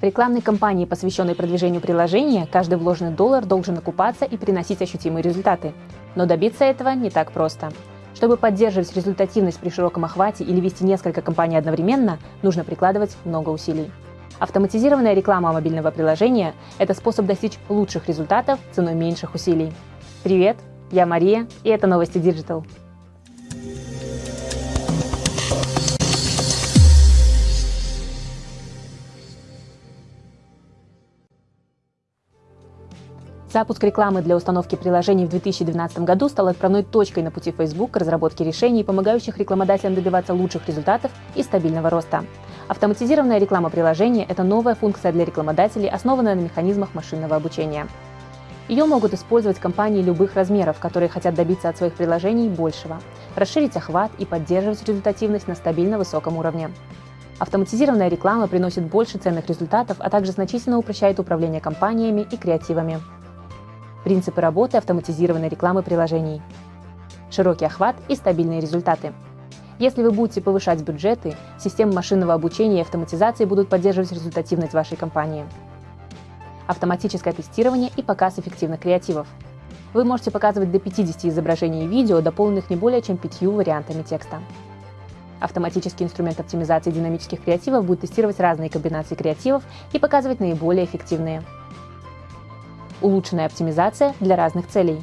В рекламной кампании, посвященной продвижению приложения, каждый вложенный доллар должен окупаться и приносить ощутимые результаты. Но добиться этого не так просто. Чтобы поддерживать результативность при широком охвате или вести несколько кампаний одновременно, нужно прикладывать много усилий. Автоматизированная реклама мобильного приложения – это способ достичь лучших результатов ценой меньших усилий. Привет, я Мария, и это новости Digital. Запуск рекламы для установки приложений в 2012 году стал отправной точкой на пути Facebook к разработке решений, помогающих рекламодателям добиваться лучших результатов и стабильного роста. Автоматизированная реклама приложения – это новая функция для рекламодателей, основанная на механизмах машинного обучения. Ее могут использовать компании любых размеров, которые хотят добиться от своих приложений большего, расширить охват и поддерживать результативность на стабильно высоком уровне. Автоматизированная реклама приносит больше ценных результатов, а также значительно упрощает управление компаниями и креативами. Принципы работы автоматизированной рекламы приложений. Широкий охват и стабильные результаты. Если вы будете повышать бюджеты, системы машинного обучения и автоматизации будут поддерживать результативность вашей компании. Автоматическое тестирование и показ эффективных креативов. Вы можете показывать до 50 изображений и видео, дополненных не более чем пятью вариантами текста. Автоматический инструмент оптимизации динамических креативов будет тестировать разные комбинации креативов и показывать наиболее эффективные улучшенная оптимизация для разных целей.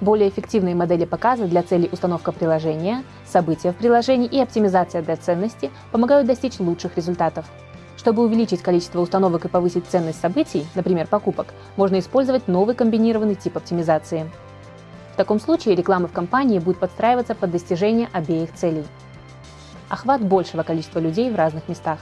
Более эффективные модели показа для целей установка приложения, события в приложении и оптимизация для ценности помогают достичь лучших результатов. Чтобы увеличить количество установок и повысить ценность событий, например, покупок, можно использовать новый комбинированный тип оптимизации. В таком случае реклама в компании будет подстраиваться под достижение обеих целей. Охват большего количества людей в разных местах.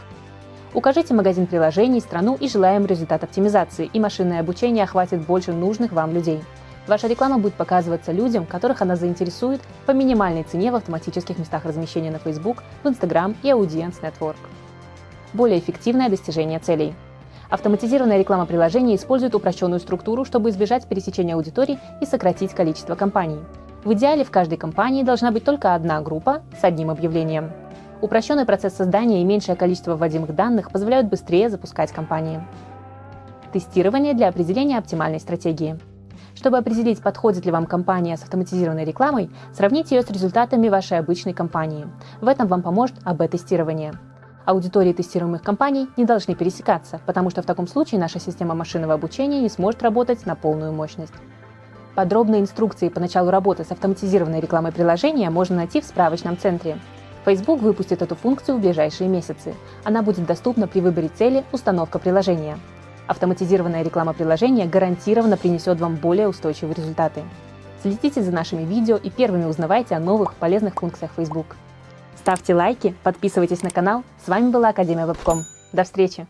Укажите магазин приложений, страну и желаемый результат оптимизации, и машинное обучение охватит больше нужных вам людей. Ваша реклама будет показываться людям, которых она заинтересует по минимальной цене в автоматических местах размещения на Facebook, в Instagram и Audience Network. Более эффективное достижение целей. Автоматизированная реклама приложений использует упрощенную структуру, чтобы избежать пересечения аудиторий и сократить количество компаний. В идеале в каждой компании должна быть только одна группа с одним объявлением. Упрощенный процесс создания и меньшее количество вводимых данных позволяют быстрее запускать кампании. Тестирование для определения оптимальной стратегии. Чтобы определить, подходит ли вам компания с автоматизированной рекламой, сравните ее с результатами вашей обычной компании. В этом вам поможет АБ-тестирование. Аудитории тестируемых компаний не должны пересекаться, потому что в таком случае наша система машинного обучения не сможет работать на полную мощность. Подробные инструкции по началу работы с автоматизированной рекламой приложения можно найти в справочном центре. Facebook выпустит эту функцию в ближайшие месяцы. Она будет доступна при выборе цели «Установка приложения». Автоматизированная реклама приложения гарантированно принесет вам более устойчивые результаты. Следите за нашими видео и первыми узнавайте о новых полезных функциях Facebook. Ставьте лайки, подписывайтесь на канал. С вами была Академия Вебком. До встречи!